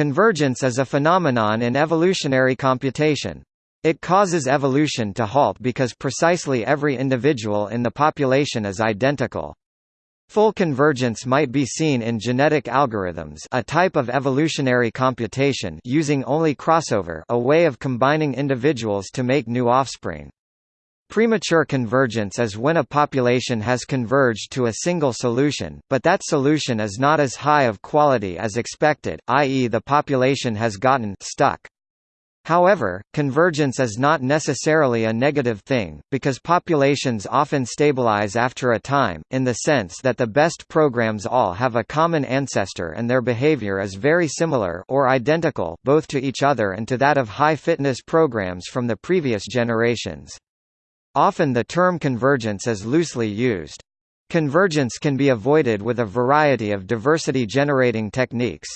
Convergence is a phenomenon in evolutionary computation. It causes evolution to halt because precisely every individual in the population is identical. Full convergence might be seen in genetic algorithms a type of evolutionary computation using only crossover a way of combining individuals to make new offspring. Premature convergence is when a population has converged to a single solution, but that solution is not as high of quality as expected, i.e. the population has gotten stuck. However, convergence is not necessarily a negative thing, because populations often stabilize after a time, in the sense that the best programs all have a common ancestor and their behavior is very similar or identical both to each other and to that of high-fitness programs from the previous generations. Often the term convergence is loosely used. Convergence can be avoided with a variety of diversity-generating techniques.